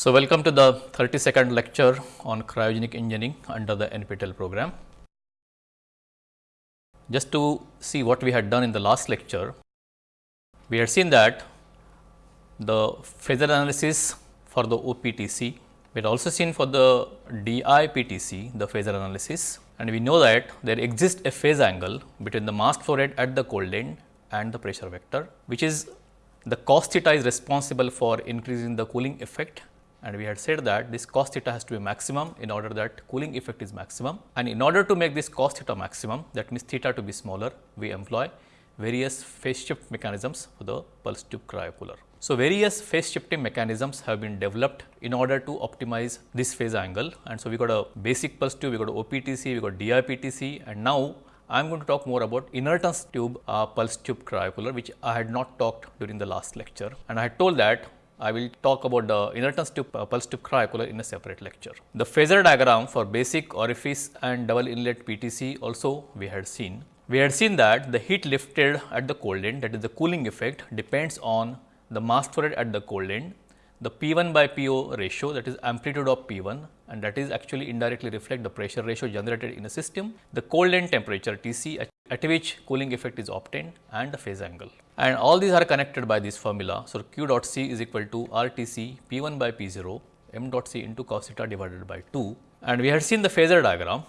So, welcome to the 32nd lecture on cryogenic engineering under the NPTEL program. Just to see what we had done in the last lecture, we had seen that the phasor analysis for the OPTC, we had also seen for the DIPTC the phasor analysis and we know that there exists a phase angle between the mass flow rate at the cold end and the pressure vector, which is the cos theta is responsible for increasing the cooling effect and we had said that this cos theta has to be maximum in order that cooling effect is maximum. And in order to make this cos theta maximum that means theta to be smaller we employ various phase shift mechanisms for the pulse tube cryocooler. So, various phase shifting mechanisms have been developed in order to optimize this phase angle. And so we got a basic pulse tube, we got OPTC, we got DIPTC and now I am going to talk more about inertance tube uh, pulse tube cryocooler which I had not talked during the last lecture. And I had told that I will talk about the inertance tube uh, pulse tube cryocooler in a separate lecture. The phasor diagram for basic orifice and double inlet PTC also we had seen. We had seen that the heat lifted at the cold end that is the cooling effect depends on the mass flow rate at the cold end, the P1 by PO ratio that is amplitude of P1 and that is actually indirectly reflect the pressure ratio generated in a system, the cold end temperature Tc at, at which cooling effect is obtained and the phase angle and all these are connected by this formula. So, q dot c is equal to r t c p 1 by p 0 m dot c into cos theta divided by 2 and we had seen the phasor diagram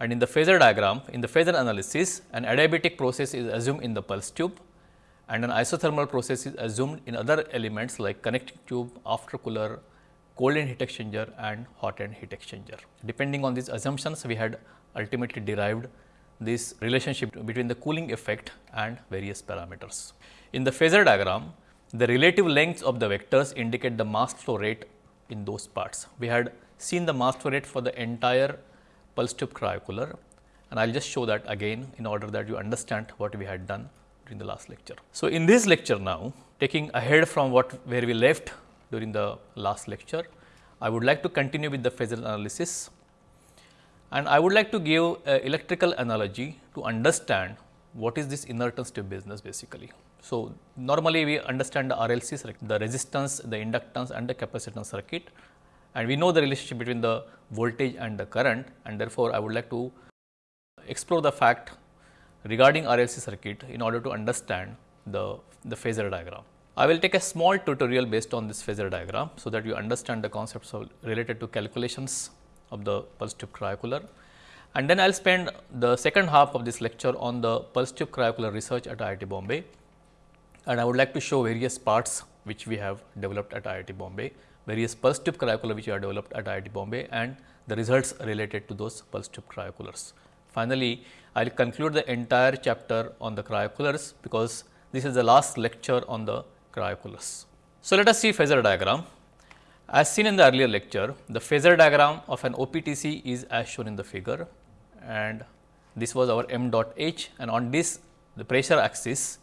and in the phasor diagram in the phasor analysis an adiabatic process is assumed in the pulse tube and an isothermal process is assumed in other elements like connecting tube, after cooler, cold end heat exchanger and hot end heat exchanger. Depending on these assumptions we had ultimately derived this relationship between the cooling effect and various parameters. In the phasor diagram, the relative lengths of the vectors indicate the mass flow rate in those parts. We had seen the mass flow rate for the entire pulse tube cryocooler and I will just show that again in order that you understand what we had done during the last lecture. So, in this lecture now taking ahead from what where we left during the last lecture, I would like to continue with the phasor analysis and I would like to give a electrical analogy to understand what is this inertance tube business basically. So, normally we understand the RLC circuit, the resistance, the inductance and the capacitance circuit and we know the relationship between the voltage and the current and therefore, I would like to explore the fact regarding RLC circuit in order to understand the, the phasor diagram. I will take a small tutorial based on this phasor diagram, so that you understand the concepts of related to calculations of the pulse tube cryocooler. And then I will spend the second half of this lecture on the pulse tube cryocooler research at IIT Bombay. And I would like to show various parts which we have developed at IIT Bombay, various pulse tube cryocooler which have developed at IIT Bombay and the results related to those pulse tube cryocoolers. Finally, I will conclude the entire chapter on the cryocoolers because this is the last lecture on the cryocoolers. So, let us see phasor diagram. As seen in the earlier lecture, the phasor diagram of an OPTC is as shown in the figure and this was our m dot h and on this the pressure axis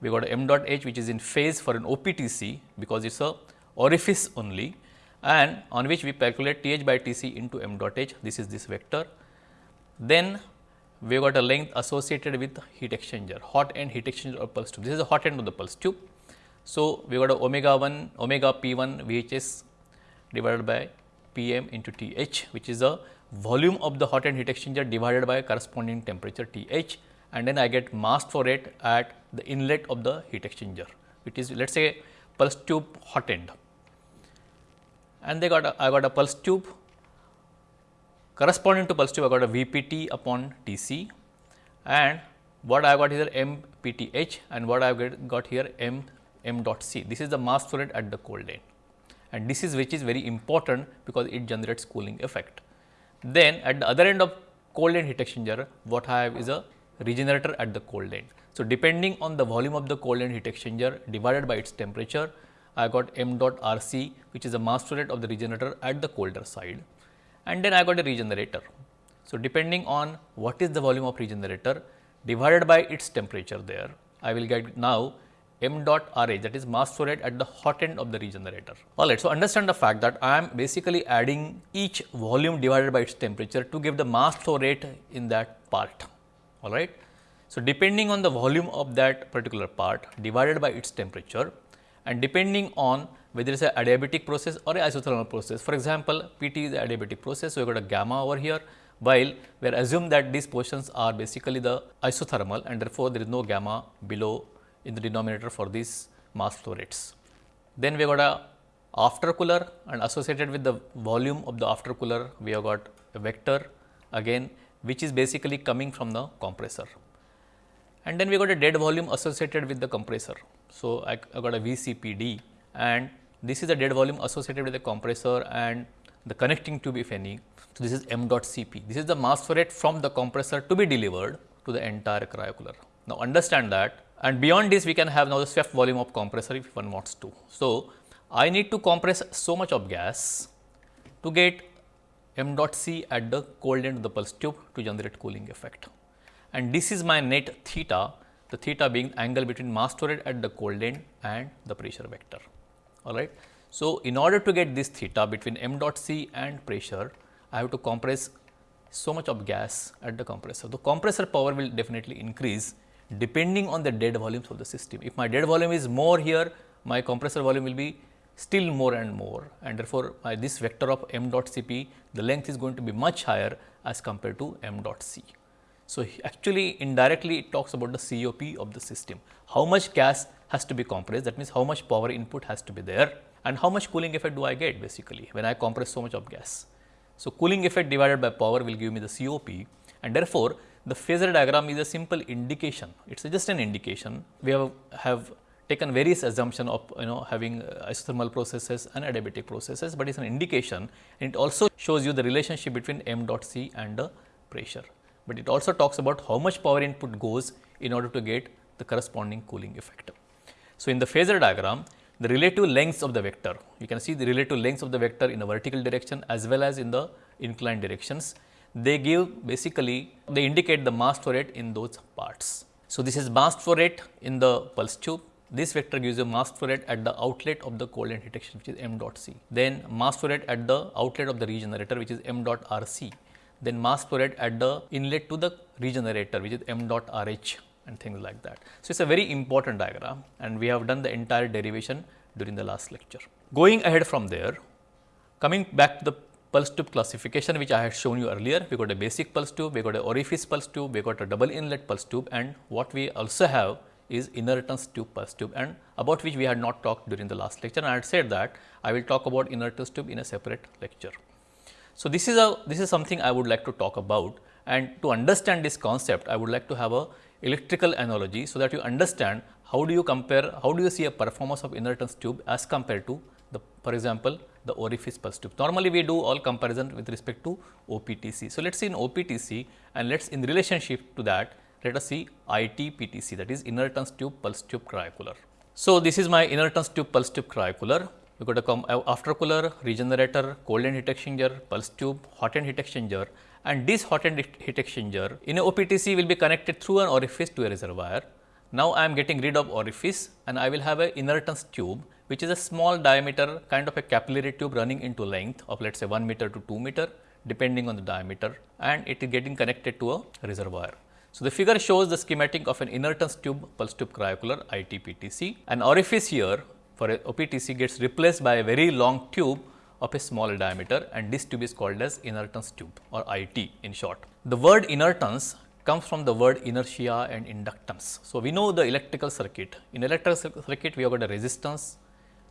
we got m dot h which is in phase for an OPTC because it is a orifice only and on which we calculate Th by Tc into m dot h this is this vector. Then we got a length associated with heat exchanger hot end heat exchanger or pulse tube this is the hot end of the pulse tube. So, we got a omega 1 omega p 1 VHS divided by P m into T h which is the volume of the hot end heat exchanger divided by corresponding temperature T h and then I get mass flow rate at the inlet of the heat exchanger which is let us say pulse tube hot end. And they got a, I got a pulse tube corresponding to pulse tube I got a VPT upon Tc and what I got here MPTH and what I have got here M M dot C. This is the mass flow rate at the cold end and this is which is very important because it generates cooling effect. Then at the other end of cold end heat exchanger what I have is a regenerator at the cold end. So, depending on the volume of the cold end heat exchanger divided by its temperature I got m dot R c which is the mass flow rate of the regenerator at the colder side and then I got a regenerator. So, depending on what is the volume of regenerator divided by its temperature there I will get now m dot R h that is mass flow rate at the hot end of the regenerator. Alright, so understand the fact that I am basically adding each volume divided by its temperature to give the mass flow rate in that part. Alright. So, depending on the volume of that particular part divided by its temperature and depending on whether it's a adiabatic process or a isothermal process. For example, PT is adiabatic process, so we got a gamma over here, while we are assumed that these portions are basically the isothermal and therefore, there is no gamma below in the denominator for these mass flow rates. Then we got a after cooler and associated with the volume of the after cooler, we have got a vector again which is basically coming from the compressor. And then we got a dead volume associated with the compressor. So, I, I got a VCPD and this is a dead volume associated with the compressor and the connecting tube if any. So, this is m dot Cp. This is the mass flow rate from the compressor to be delivered to the entire cryocooler. Now, understand that and beyond this we can have now the swept volume of compressor if one wants to. So, I need to compress so much of gas to get m dot C at the cold end of the pulse tube to generate cooling effect. And this is my net theta, the theta being angle between mass flow rate at the cold end and the pressure vector. All right. So, in order to get this theta between m dot C and pressure, I have to compress so much of gas at the compressor. The compressor power will definitely increase depending on the dead volumes of the system. If my dead volume is more here, my compressor volume will be still more and more and therefore, by this vector of m dot Cp, the length is going to be much higher as compared to m dot C. So, actually indirectly it talks about the COP of the system. How much gas has to be compressed that means how much power input has to be there and how much cooling effect do I get basically when I compress so much of gas. So, cooling effect divided by power will give me the COP and therefore, the phasor diagram is a simple indication, it is just an indication. We have, have taken various assumption of you know having uh, isothermal processes and adiabatic processes, but it is an indication and it also shows you the relationship between m dot C and the pressure. But it also talks about how much power input goes in order to get the corresponding cooling effect. So, in the phasor diagram, the relative lengths of the vector, you can see the relative lengths of the vector in the vertical direction as well as in the inclined directions they give basically they indicate the mass flow rate in those parts. So, this is mass flow rate in the pulse tube. This vector gives you mass flow rate at the outlet of the heat exchanger which is m dot c. Then mass flow rate at the outlet of the regenerator which is m dot r c. Then mass flow rate at the inlet to the regenerator which is m dot r h and things like that. So, it is a very important diagram and we have done the entire derivation during the last lecture. Going ahead from there, coming back to the pulse tube classification which I had shown you earlier. We got a basic pulse tube, we got an orifice pulse tube, we got a double inlet pulse tube and what we also have is inertance tube pulse tube and about which we had not talked during the last lecture and I had said that I will talk about inertance tube in a separate lecture. So, this is a this is something I would like to talk about and to understand this concept I would like to have a electrical analogy so that you understand how do you compare how do you see a performance of inertance tube as compared to the for example the orifice pulse tube. Normally, we do all comparison with respect to OPTC. So, let us see in OPTC and let us in relationship to that let us see ITPTC that is inertance tube pulse tube cryocooler. So, this is my inertance tube pulse tube cryocooler. We got a come uh, after cooler, regenerator, cold end heat exchanger, pulse tube, hot end heat exchanger and this hot end heat exchanger in a OPTC will be connected through an orifice to a reservoir. Now, I am getting rid of orifice and I will have a inertance tube which is a small diameter kind of a capillary tube running into length of let us say 1 meter to 2 meter depending on the diameter and it is getting connected to a reservoir. So, the figure shows the schematic of an inertance tube pulse tube cryocooler ITPTC. An orifice here for a OPTC gets replaced by a very long tube of a small diameter and this tube is called as inertance tube or IT in short. The word inertance comes from the word inertia and inductance. So, we know the electrical circuit. In electrical circuit, we have got a resistance,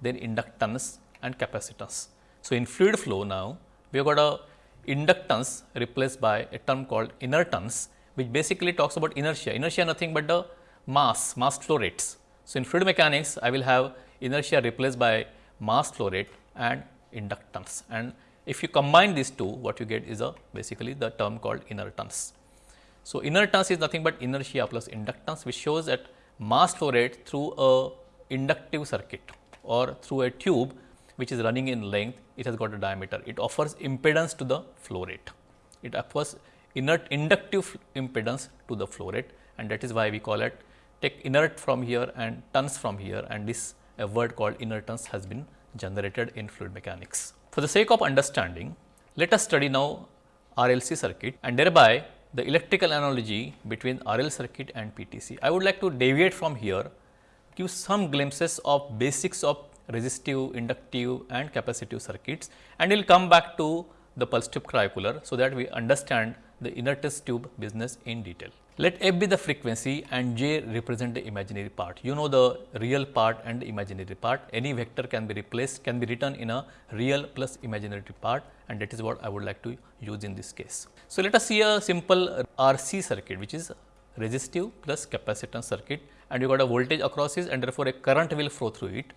then inductance and capacitance. So, in fluid flow now we have got a inductance replaced by a term called inertance which basically talks about inertia. Inertia nothing but the mass, mass flow rates. So, in fluid mechanics I will have inertia replaced by mass flow rate and inductance and if you combine these two what you get is a basically the term called inertance. So, inertance is nothing but inertia plus inductance which shows that mass flow rate through a inductive circuit or through a tube which is running in length, it has got a diameter. It offers impedance to the flow rate. It offers inert inductive impedance to the flow rate and that is why we call it take inert from here and tons from here and this a word called inertance has been generated in fluid mechanics. For the sake of understanding, let us study now RLC circuit and thereby the electrical analogy between RL circuit and PTC. I would like to deviate from here give some glimpses of basics of resistive, inductive and capacitive circuits and we will come back to the pulse tube cryocooler so that we understand the inertance tube business in detail. Let f be the frequency and j represent the imaginary part. You know the real part and the imaginary part. Any vector can be replaced, can be written in a real plus imaginary part and that is what I would like to use in this case. So, let us see a simple RC circuit which is resistive plus capacitance circuit and you got a voltage across it and therefore, a current will flow through it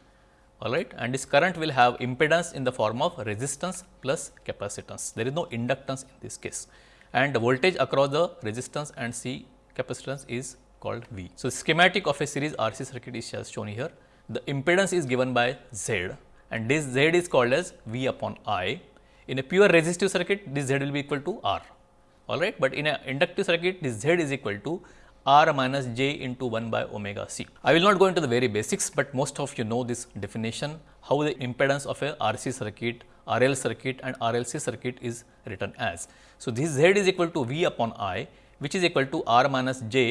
alright and this current will have impedance in the form of resistance plus capacitance. There is no inductance in this case and the voltage across the resistance and C capacitance is called V. So, schematic of a series RC circuit is shown here. The impedance is given by Z and this Z is called as V upon I. In a pure resistive circuit, this Z will be equal to R, all right. But in an inductive circuit, this Z is equal to R minus J into 1 by omega C. I will not go into the very basics, but most of you know this definition, how the impedance of a RC circuit, RL circuit and RLC circuit is written as. So, this Z is equal to V upon I which is equal to r minus j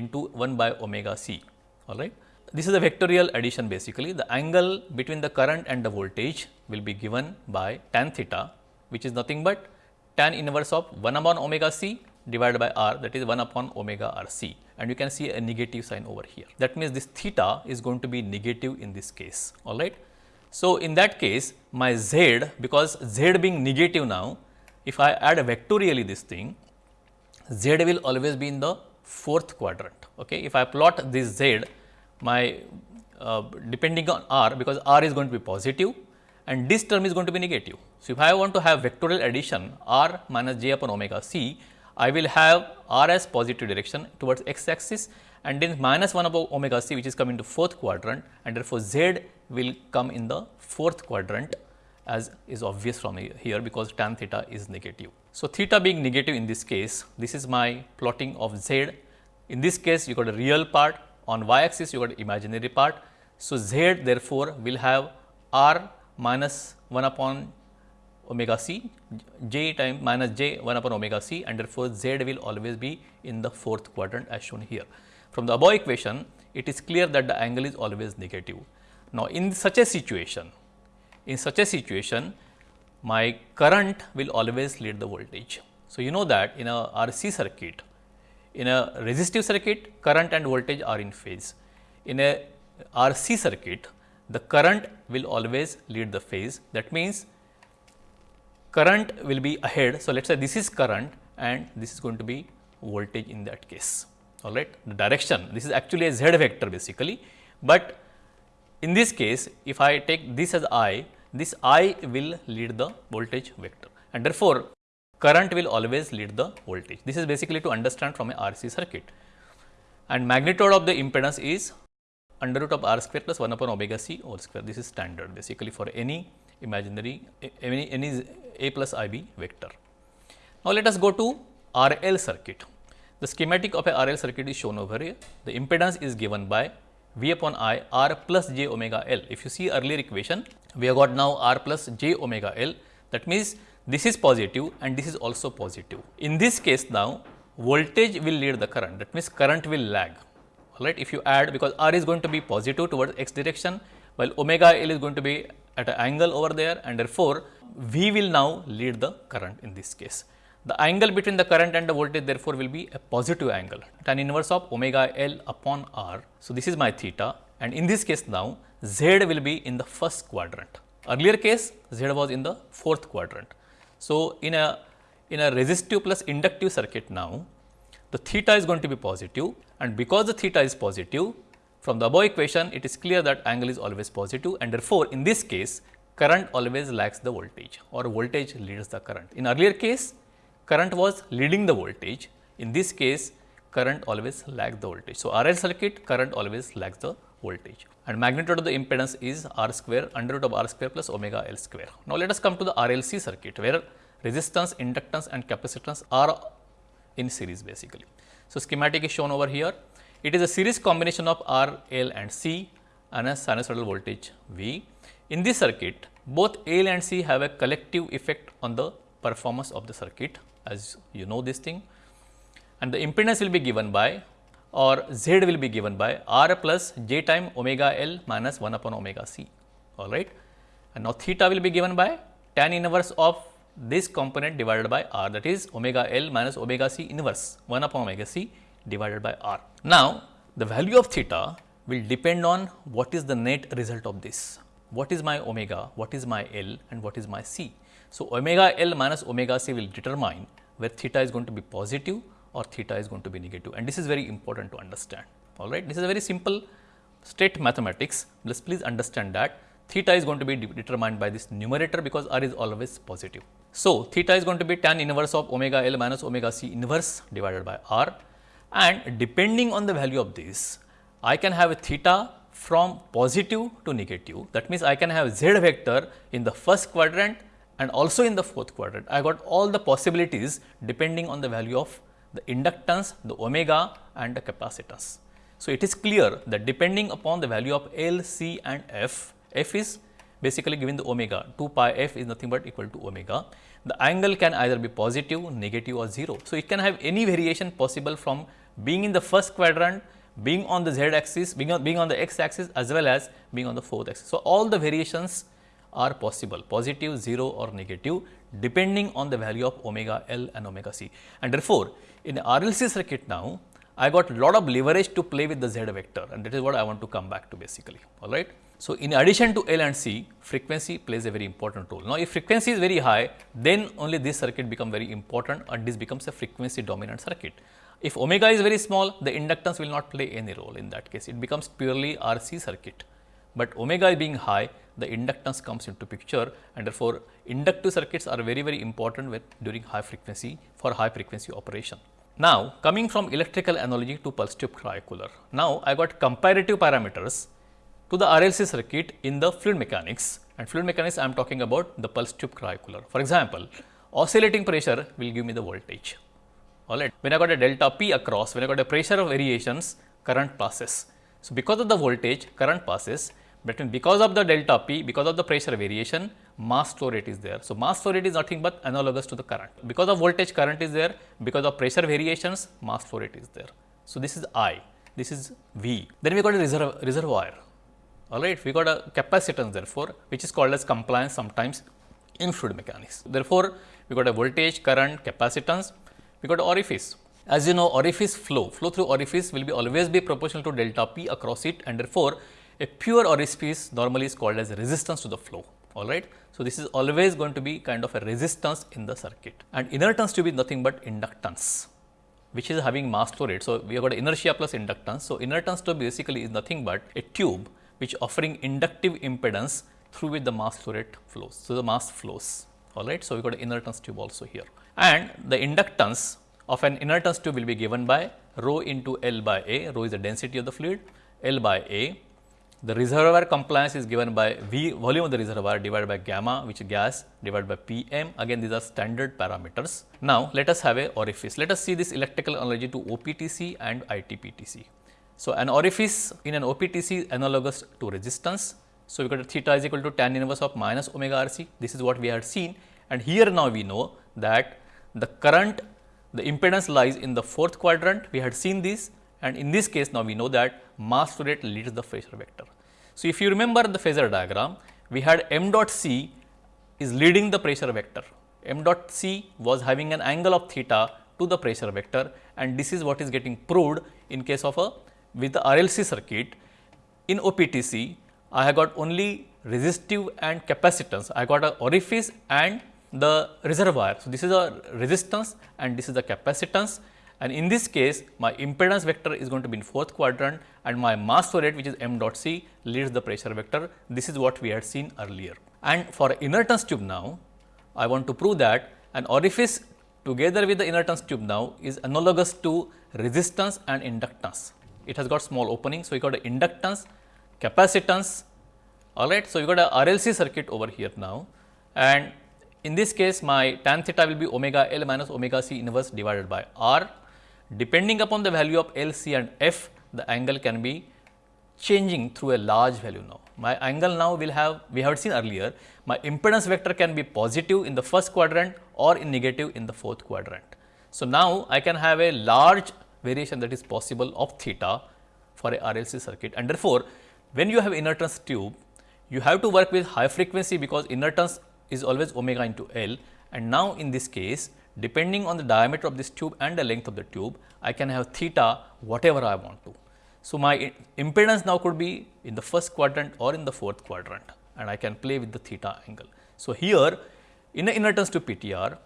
into 1 by omega c all right. This is a vectorial addition basically the angle between the current and the voltage will be given by tan theta which is nothing but tan inverse of 1 upon omega c divided by r that is 1 upon omega r c and you can see a negative sign over here. That means, this theta is going to be negative in this case all right. So, in that case my z because z being negative now if I add vectorially this thing z will always be in the fourth quadrant. Okay. If I plot this z, my uh, depending on r because r is going to be positive and this term is going to be negative. So, if I want to have vectorial addition r minus j upon omega c, I will have r as positive direction towards x axis and then minus 1 above omega c which is coming to fourth quadrant and therefore, z will come in the fourth quadrant as is obvious from here because tan theta is negative. So, theta being negative in this case, this is my plotting of z. In this case, you got a real part, on y axis you got imaginary part. So, z therefore, will have r minus 1 upon omega c, j time minus j 1 upon omega c and therefore, z will always be in the fourth quadrant as shown here. From the above equation, it is clear that the angle is always negative. Now, in such a situation, in such a situation, my current will always lead the voltage. So, you know that in a RC circuit, in a resistive circuit current and voltage are in phase. In a RC circuit, the current will always lead the phase that means, current will be ahead. So, let us say this is current and this is going to be voltage in that case all right. The direction this is actually a z vector basically, but in this case if I take this as I this I will lead the voltage vector and therefore, current will always lead the voltage. This is basically to understand from a RC circuit and magnitude of the impedance is under root of r square plus 1 upon omega c whole square. This is standard basically for any imaginary any, any a plus ib vector. Now, let us go to RL circuit. The schematic of a RL circuit is shown over here. The impedance is given by V upon I r plus j omega L. If you see earlier equation, we have got now r plus j omega L. That means, this is positive and this is also positive. In this case now, voltage will lead the current. That means, current will lag. Alright, if you add because r is going to be positive towards x direction, while omega L is going to be at an angle over there and therefore, V will now lead the current in this case. The angle between the current and the voltage therefore, will be a positive angle tan inverse of omega L upon R. So, this is my theta and in this case now Z will be in the first quadrant. Earlier case Z was in the fourth quadrant. So, in a in a resistive plus inductive circuit now the theta is going to be positive and because the theta is positive from the above equation it is clear that angle is always positive and therefore, in this case current always lags the voltage or voltage leads the current. In earlier case current was leading the voltage in this case current always lags the voltage. So, RL circuit current always lags the voltage and magnitude of the impedance is r square under root of r square plus omega L square. Now, let us come to the RLC circuit where resistance, inductance and capacitance are in series basically. So, schematic is shown over here. It is a series combination of R, L and C and a sinusoidal voltage V. In this circuit, both L and C have a collective effect on the performance of the circuit as you know this thing and the impedance will be given by or Z will be given by R plus J time omega L minus 1 upon omega C. all right. And now theta will be given by tan inverse of this component divided by r that is omega L minus omega c inverse 1 upon omega c divided by r. Now, the value of theta will depend on what is the net result of this. What is my omega, what is my L and what is my c. So, omega L minus omega c will determine where theta is going to be positive or theta is going to be negative and this is very important to understand. All right. This is a very simple state mathematics. Let's please understand that theta is going to be de determined by this numerator because r is always positive. So, theta is going to be tan inverse of omega L minus omega c inverse divided by r and depending on the value of this, I can have a theta from positive to negative. That means, I can have z vector in the first quadrant and also in the fourth quadrant. I got all the possibilities depending on the value of the inductance, the omega and the capacitance. So, it is clear that depending upon the value of L, C and F, F is basically given the omega 2 pi f is nothing but equal to omega. The angle can either be positive, negative or 0. So, it can have any variation possible from being in the first quadrant, being on the z axis, being on, being on the x axis as well as being on the fourth axis. So, all the variations are possible positive, 0 or negative depending on the value of omega L and omega C. And therefore, in RLC circuit now I got lot of leverage to play with the z vector and that is what I want to come back to basically all right. So, in addition to L and C frequency plays a very important role. Now, if frequency is very high then only this circuit become very important and this becomes a frequency dominant circuit. If omega is very small the inductance will not play any role in that case it becomes purely RC circuit, but omega being high the inductance comes into picture and therefore, inductive circuits are very very important with during high frequency for high frequency operation. Now, coming from electrical analogy to pulse tube cryocooler. Now, I got comparative parameters to the RLC circuit in the fluid mechanics and fluid mechanics I am talking about the pulse tube cryocooler. For example, oscillating pressure will give me the voltage. Alright. When I got a delta P across, when I got a pressure of variations, current passes. So, because of the voltage, current passes, but because of the delta P, because of the pressure variation, mass flow rate is there. So, mass flow rate is nothing but analogous to the current. Because of voltage current is there, because of pressure variations mass flow rate is there. So, this is I, this is V. Then we got a reserve, reservoir, alright. We got a capacitance therefore, which is called as compliance sometimes in fluid mechanics. Therefore, we got a voltage, current, capacitance, we got orifice. As you know orifice flow, flow through orifice will be always be proportional to delta P across it and therefore, a pure orifice normally is called as resistance to the flow all right. So, this is always going to be kind of a resistance in the circuit and inertance to be nothing but inductance which is having mass flow rate. So, we have got inertia plus inductance. So, inertance tube basically is nothing but a tube which offering inductive impedance through which the mass flow rate flows. So, the mass flows all right. So, we got inertance tube also here and the inductance of an inertance tube will be given by rho into L by A, rho is the density of the fluid, L by A the reservoir compliance is given by V volume of the reservoir divided by gamma which gas divided by Pm again these are standard parameters. Now, let us have a orifice. Let us see this electrical analogy to OPTC and ITPTC. So, an orifice in an OPTC is analogous to resistance. So, we got theta is equal to tan inverse of minus omega RC. This is what we had seen and here now we know that the current the impedance lies in the fourth quadrant. We had seen this and in this case now we know that mass flow rate leads the phasor vector. So, if you remember the phasor diagram, we had m dot c is leading the pressure vector. m dot c was having an angle of theta to the pressure vector and this is what is getting proved in case of a with the RLC circuit. In OPTC, I have got only resistive and capacitance. I got a orifice and the reservoir. So, this is a resistance and this is the capacitance and in this case my impedance vector is going to be in fourth quadrant and my mass flow rate which is m dot c leads the pressure vector. This is what we had seen earlier. And for inertance tube now, I want to prove that an orifice together with the inertance tube now is analogous to resistance and inductance. It has got small opening. So, we got a inductance, capacitance, all right. So, we got a RLC circuit over here now and in this case my tan theta will be omega L minus omega C inverse divided by R Depending upon the value of L, C and F, the angle can be changing through a large value now. My angle now will have, we have seen earlier, my impedance vector can be positive in the first quadrant or in negative in the fourth quadrant. So, now I can have a large variation that is possible of theta for a RLC circuit and therefore, when you have inertance tube, you have to work with high frequency because inertance is always omega into L and now in this case depending on the diameter of this tube and the length of the tube, I can have theta whatever I want to. So, my impedance now could be in the first quadrant or in the fourth quadrant and I can play with the theta angle. So, here in the inertance to PTR,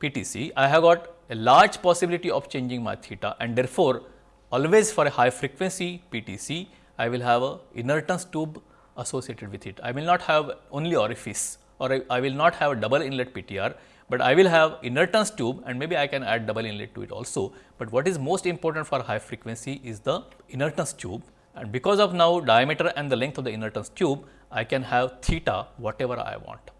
PTC, I have got a large possibility of changing my theta and therefore, always for a high frequency PTC, I will have a inertance tube associated with it. I will not have only orifice or I, I will not have a double inlet PTR, but I will have inertance tube and maybe I can add double inlet to it also. But what is most important for high frequency is the inertance tube and because of now diameter and the length of the inertance tube, I can have theta whatever I want.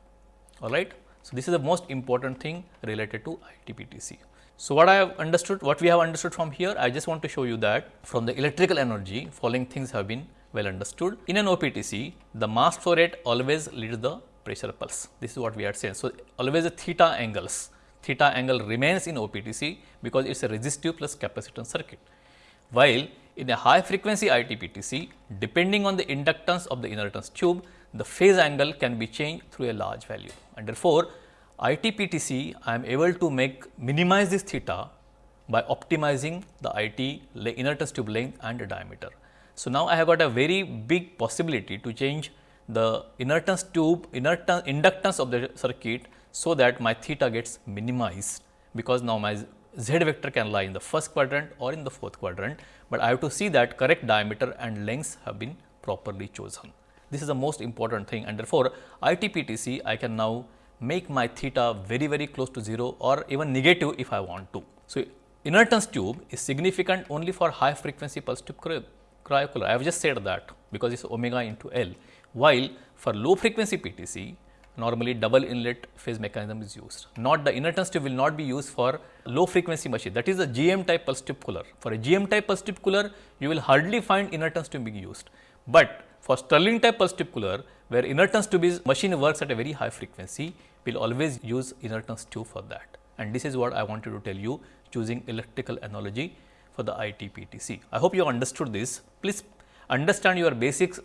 All right. So, this is the most important thing related to ITPTC. So, what I have understood, what we have understood from here, I just want to show you that from the electrical analogy, following things have been well understood. In an OPTC, the mass flow rate always leads the pressure pulse. This is what we had said. So, always a theta angles, theta angle remains in OPTC because it is a resistive plus capacitance circuit. While in a high frequency ITPTC, depending on the inductance of the inertance tube, the phase angle can be changed through a large value. And therefore, ITPTC I am able to make minimize this theta by optimizing the IT inertance tube length and diameter. So, now I have got a very big possibility to change the inertance tube inertance inductance of the circuit so that my theta gets minimized because now my z vector can lie in the first quadrant or in the fourth quadrant, but I have to see that correct diameter and lengths have been properly chosen. This is the most important thing and therefore, ITPTC I can now make my theta very very close to 0 or even negative if I want to. So, inertance tube is significant only for high frequency pulse tube cryocooler. I have just said that because it is omega into L while for low frequency PTC normally double inlet phase mechanism is used. Not the inertance tube will not be used for low frequency machine that is a GM type pulse tube cooler. For a GM type pulse tube cooler you will hardly find inertance tube being used, but for Stirling type pulse tube cooler where inertance tube is machine works at a very high frequency we will always use inertance tube for that and this is what I wanted to tell you choosing electrical analogy for the ITPTC. I hope you understood this. Please understand your basics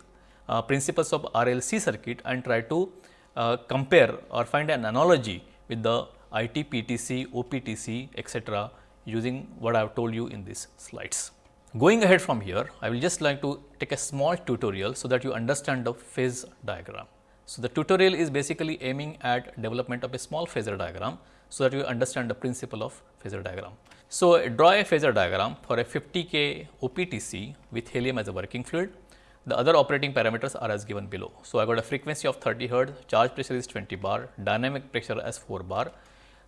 uh, principles of RLC circuit and try to uh, compare or find an analogy with the IT, PTC, OPTC etc., using what I have told you in these slides. Going ahead from here, I will just like to take a small tutorial so that you understand the phase diagram. So, the tutorial is basically aiming at development of a small phasor diagram, so that you understand the principle of phasor diagram. So, draw a phasor diagram for a 50 K OPTC with helium as a working fluid the other operating parameters are as given below. So, I got a frequency of 30 hertz, charge pressure is 20 bar, dynamic pressure as 4 bar,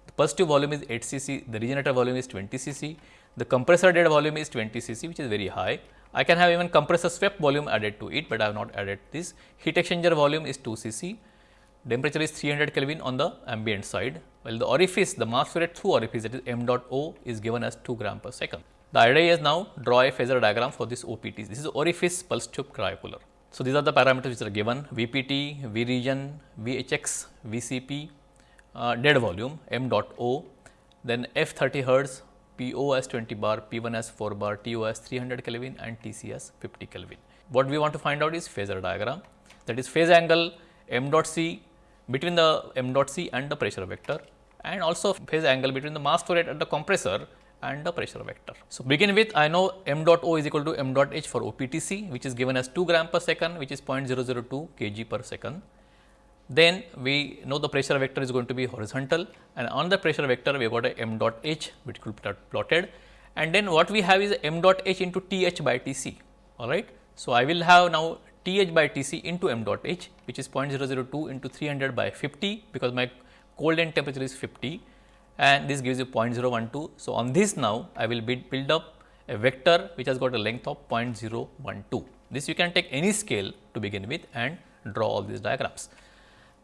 the positive volume is 8 cc, the regenerator volume is 20 cc, the compressor dead volume is 20 cc which is very high. I can have even compressor swept volume added to it, but I have not added this. Heat exchanger volume is 2 cc, temperature is 300 Kelvin on the ambient side, while the orifice, the mass flow rate through orifice that is m dot O is given as 2 gram per second. The idea is now draw a phasor diagram for this OPT. This is orifice pulse tube cryocooler. So, these are the parameters which are given VPT, V region, VHX, VCP, uh, dead volume m dot O, then F 30 hertz, PO as 20 bar, P1 as 4 bar, TO as 300 Kelvin and TC as 50 Kelvin. What we want to find out is phasor diagram that is phase angle m dot C between the m dot C and the pressure vector and also phase angle between the mass flow rate at the compressor and the pressure vector. So, begin with I know m dot O is equal to m dot H for OPTC which is given as 2 gram per second which is 0.002 kg per second. Then we know the pressure vector is going to be horizontal and on the pressure vector we have got a m dot H which could be plotted and then what we have is m dot H into T h by T c alright. So, I will have now T h by T c into m dot H which is 0.002 into 300 by 50 because my cold end temperature is 50 and this gives you 0.012. So, on this now I will build up a vector which has got a length of 0.012. This you can take any scale to begin with and draw all these diagrams.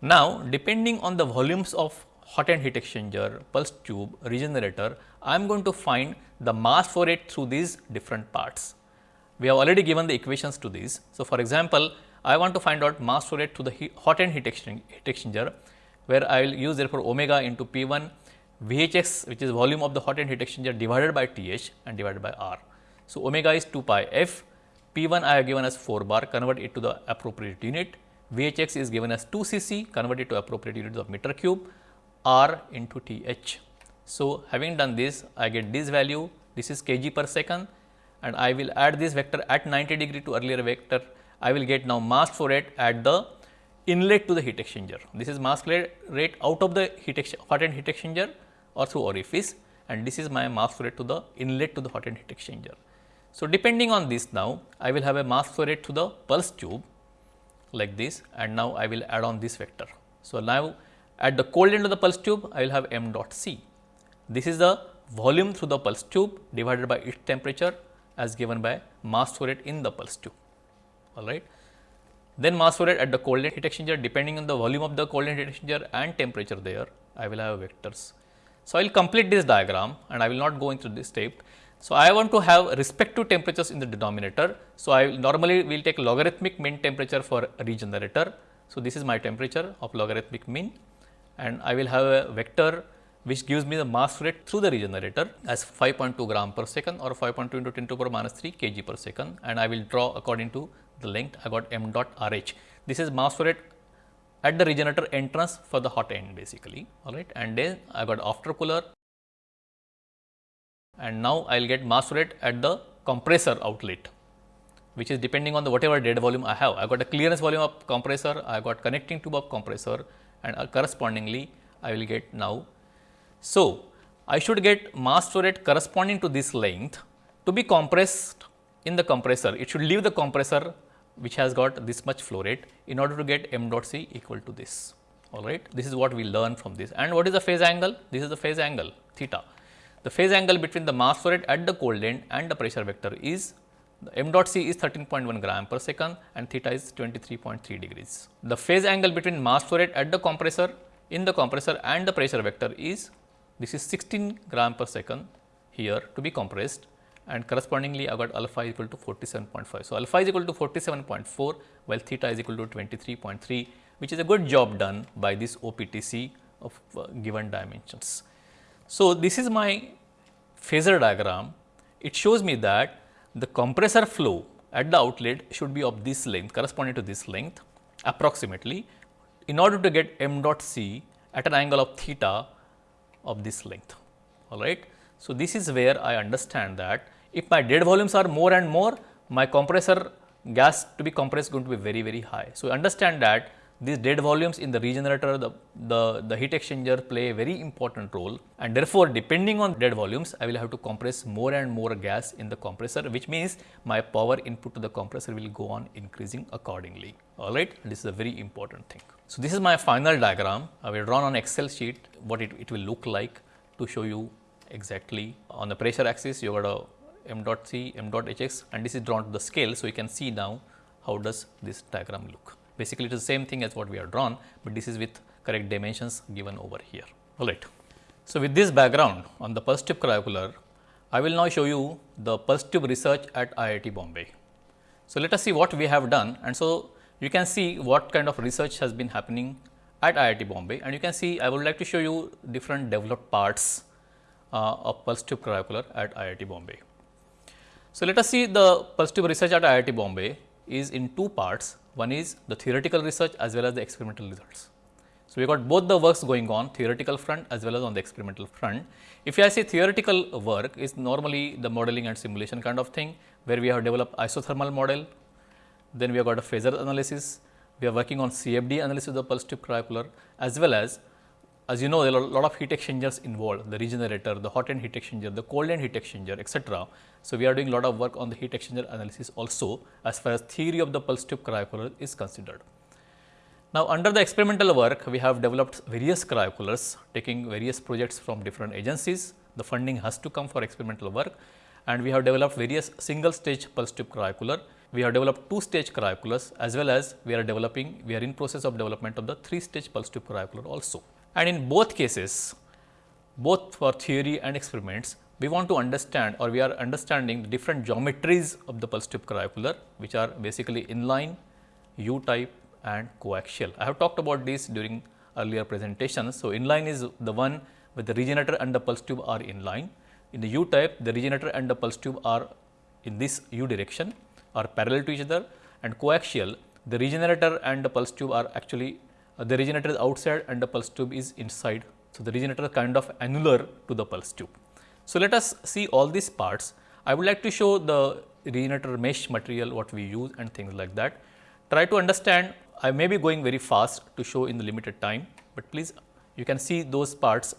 Now, depending on the volumes of hot end heat exchanger, pulse tube, regenerator, I am going to find the mass flow rate through these different parts. We have already given the equations to these. So, for example, I want to find out mass flow rate through the hot end heat exchanger, where I will use therefore omega into P 1 VHX which is volume of the hot end heat exchanger divided by TH and divided by R. So, omega is 2 pi f, P 1 I have given as 4 bar convert it to the appropriate unit, Vhx is given as 2 cc converted to appropriate units of meter cube r into Th. So, having done this I get this value this is kg per second and I will add this vector at 90 degree to earlier vector I will get now mass flow rate at the inlet to the heat exchanger. This is mass flow rate out of the heat hot end heat exchanger or through orifice and this is my mass flow rate to the inlet to the hot end heat exchanger. So, depending on this now I will have a mass flow rate to the pulse tube like this and now I will add on this vector. So, now at the cold end of the pulse tube I will have m dot c. This is the volume through the pulse tube divided by its temperature as given by mass flow rate in the pulse tube all right. Then mass flow rate at the cold end heat exchanger depending on the volume of the cold end heat exchanger and temperature there I will have vectors. So, I will complete this diagram and I will not go into this step. So, I want to have respective temperatures in the denominator. So, I will normally will take logarithmic mean temperature for regenerator. So, this is my temperature of logarithmic mean and I will have a vector which gives me the mass rate through the regenerator as 5.2 gram per second or 5.2 into 10 to the power minus 3 kg per second and I will draw according to the length I got m dot r h. This is mass flow rate at the regenerator entrance for the hot end basically all right and then I got after cooler and now I will get mass rate at the compressor outlet which is depending on the whatever dead volume I have. I got a clearance volume of compressor, I got connecting tube of compressor and uh, correspondingly I will get now. So, I should get mass flow rate corresponding to this length to be compressed in the compressor. It should leave the compressor which has got this much flow rate in order to get m dot c equal to this all right. This is what we learn from this and what is the phase angle? This is the phase angle theta. The phase angle between the mass flow rate at the cold end and the pressure vector is m dot c is 13.1 gram per second and theta is 23.3 degrees. The phase angle between mass flow rate at the compressor in the compressor and the pressure vector is this is 16 gram per second here to be compressed and correspondingly I got alpha equal to 47.5. So, alpha is equal to 47.4 while theta is equal to 23.3 which is a good job done by this OPTC of uh, given dimensions. So, this is my phasor diagram. It shows me that the compressor flow at the outlet should be of this length corresponding to this length approximately in order to get m dot c at an angle of theta of this length all right. So, this is where I understand that if my dead volumes are more and more, my compressor gas to be compressed is going to be very, very high. So, understand that these dead volumes in the regenerator, the, the, the heat exchanger play a very important role and therefore, depending on dead volumes, I will have to compress more and more gas in the compressor, which means my power input to the compressor will go on increasing accordingly. All right, this is a very important thing. So, this is my final diagram. I will draw on Excel sheet what it, it will look like to show you exactly. On the pressure axis, you got a m dot c, m dot hx and this is drawn to the scale. So, you can see now how does this diagram look. Basically, it is the same thing as what we have drawn, but this is with correct dimensions given over here. All right. So, with this background on the pulse tube cryocooler, I will now show you the pulse tube research at IIT Bombay. So, let us see what we have done and so you can see what kind of research has been happening at IIT Bombay and you can see I would like to show you different developed parts uh, of pulse tube cryocooler at IIT Bombay. So, let us see the pulse tube research at IIT Bombay is in two parts. One is the theoretical research as well as the experimental results. So, we got both the works going on theoretical front as well as on the experimental front. If I say theoretical work is normally the modeling and simulation kind of thing where we have developed isothermal model, then we have got a phasor analysis, we are working on CFD analysis of the pulse tube cryocooler as well as as you know, there are a lot of heat exchangers involved, the regenerator, the hot end heat exchanger, the cold end heat exchanger, etc. So, we are doing a lot of work on the heat exchanger analysis also as far as theory of the pulse tube cryocooler is considered. Now, under the experimental work, we have developed various cryocoolers taking various projects from different agencies. The funding has to come for experimental work and we have developed various single stage pulse tube cryocooler. We have developed two stage cryocoolers as well as we are developing, we are in process of development of the three stage pulse tube cryocooler also. And in both cases, both for theory and experiments, we want to understand or we are understanding the different geometries of the pulse tube cryocooler, which are basically inline, U-type and coaxial. I have talked about this during earlier presentations. So, inline is the one where the regenerator and the pulse tube are inline. In the U-type, the regenerator and the pulse tube are in this U direction are parallel to each other and coaxial the regenerator and the pulse tube are actually Uh, the regenerator is outside and the pulse tube is inside. So, the regenerator is kind of annular to the pulse tube. So, let us see all these parts. I would like to show the regenerator mesh material what we use and things like that. Try to understand I may be going very fast to show in the limited time, but please you can see those parts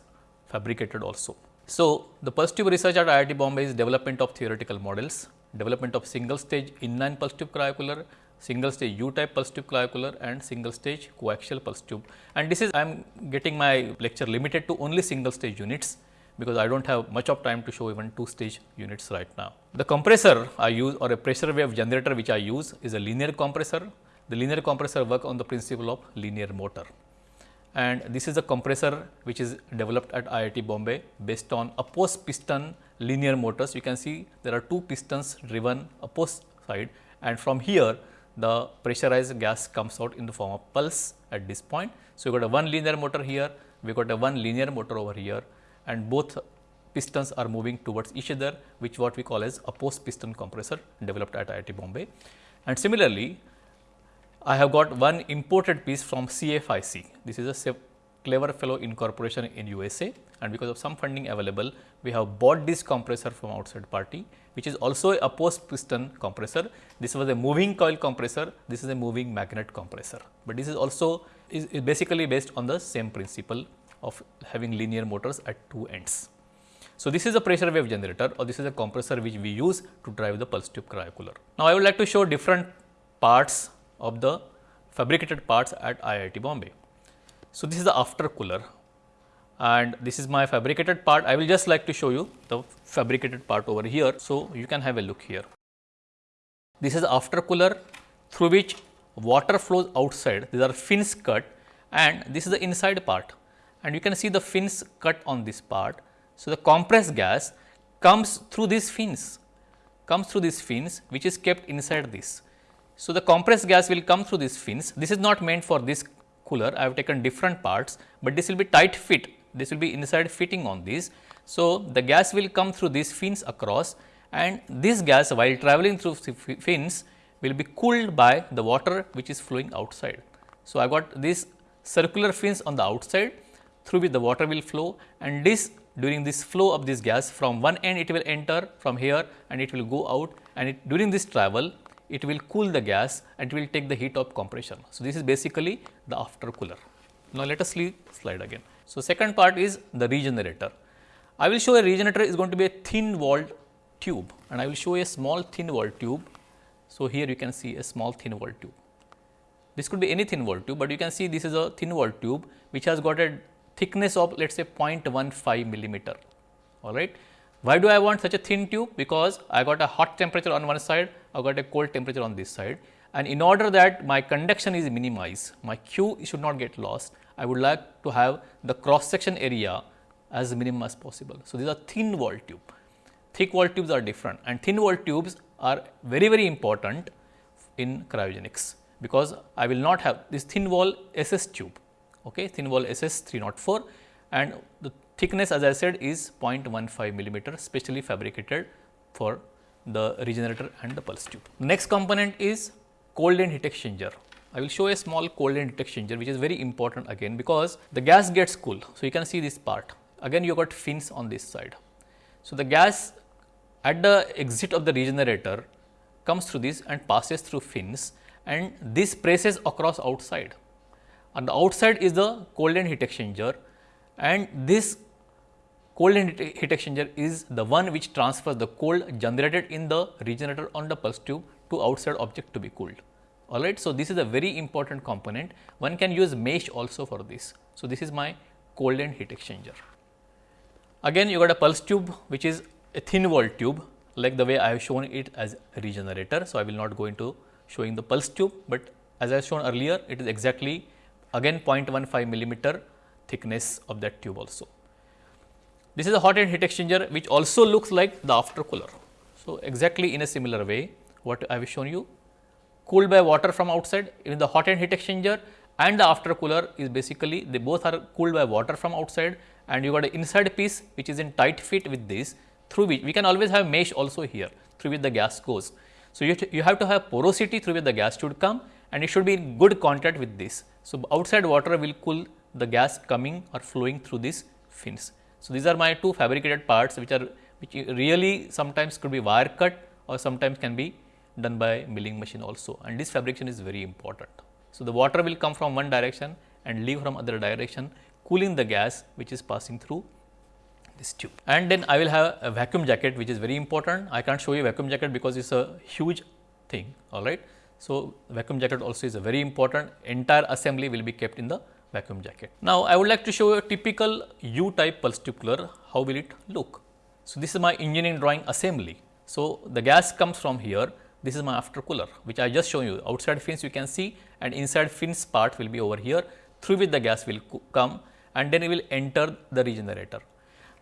fabricated also. So, the pulse tube research at IIT Bombay is development of theoretical models, development of single stage inline pulse tube cryocooler, single stage U type pulse tube cryocooler and single stage coaxial pulse tube. And this is I am getting my lecture limited to only single stage units because I do not have much of time to show even two stage units right now. The compressor I use or a pressure wave generator which I use is a linear compressor. The linear compressor work on the principle of linear motor and this is a compressor which is developed at IIT Bombay based on opposed piston linear motors. You can see there are two pistons driven opposed side and from here the pressurized gas comes out in the form of pulse at this point. So, you got a one linear motor here, we got a one linear motor over here and both pistons are moving towards each other which what we call as opposed piston compressor developed at IIT Bombay. And similarly, I have got one imported piece from CFIC. This is a clever fellow incorporation in USA and because of some funding available, we have bought this compressor from outside party, which is also a post piston compressor. This was a moving coil compressor, this is a moving magnet compressor, but this is also is, is basically based on the same principle of having linear motors at two ends. So, this is a pressure wave generator or this is a compressor which we use to drive the pulse tube cryocooler. Now, I would like to show different parts of the fabricated parts at IIT Bombay. So, this is the after cooler and this is my fabricated part. I will just like to show you the fabricated part over here. So, you can have a look here. This is after cooler through which water flows outside. These are fins cut and this is the inside part and you can see the fins cut on this part. So, the compressed gas comes through these fins, comes through these fins which is kept inside this. So, the compressed gas will come through these fins. This is not meant for this cooler. I have taken different parts, but this will be tight fit. This will be inside fitting on this. So, the gas will come through these fins across and this gas while traveling through fins will be cooled by the water which is flowing outside. So, I got these circular fins on the outside through which the water will flow and this during this flow of this gas from one end it will enter from here and it will go out and it, during this travel it will cool the gas and it will take the heat of compression. So, this is basically the after cooler. Now, let us see slide again. So, second part is the regenerator. I will show a regenerator is going to be a thin walled tube and I will show a small thin walled tube. So, here you can see a small thin walled tube. This could be any thin walled tube, but you can see this is a thin walled tube which has got a thickness of let us say 0.15 millimeter. All right. Why do I want such a thin tube? Because I got a hot temperature on one side, I got a cold temperature on this side. And in order that my conduction is minimized, my Q should not get lost, I would like to have the cross section area as minimum as possible. So, these are thin wall tube, thick wall tubes are different. And thin wall tubes are very very important in cryogenics. Because I will not have this thin wall SS tube, okay, thin wall SS 304 and the thickness as I said is 0.15 millimeter specially fabricated for the regenerator and the pulse tube. Next component is cold end heat exchanger. I will show a small cold end heat exchanger which is very important again because the gas gets cool. So, you can see this part again you got fins on this side. So, the gas at the exit of the regenerator comes through this and passes through fins and this presses across outside. On the outside is the cold end heat exchanger and this cold heat exchanger is the one which transfers the cold generated in the regenerator on the pulse tube to outside object to be cooled. Alright. So, this is a very important component. One can use mesh also for this. So, this is my cold end heat exchanger. Again you got a pulse tube which is a thin wall tube like the way I have shown it as regenerator. So, I will not go into showing the pulse tube, but as I have shown earlier it is exactly again 0.15 millimeter thickness of that tube also. This is a hot end heat exchanger which also looks like the after cooler. So, exactly in a similar way what I have shown you cooled by water from outside in the hot end heat exchanger and the after cooler is basically they both are cooled by water from outside and you got an inside piece which is in tight fit with this through which we can always have mesh also here through which the gas goes. So, you, you have to have porosity through which the gas should come and it should be in good contact with this. So, outside water will cool the gas coming or flowing through these fins. So, these are my two fabricated parts which are which really sometimes could be wire cut or sometimes can be done by milling machine also and this fabrication is very important. So, the water will come from one direction and leave from other direction cooling the gas which is passing through this tube. And then I will have a vacuum jacket which is very important. I can't show you vacuum jacket because it is a huge thing all right. So, vacuum jacket also is a very important entire assembly will be kept in the vacuum jacket. Now, I would like to show you a typical U type pulse tube cooler how will it look. So, this is my engineering drawing assembly. So, the gas comes from here this is my after cooler which I just shown you outside fins you can see and inside fins part will be over here through which the gas will come and then it will enter the regenerator.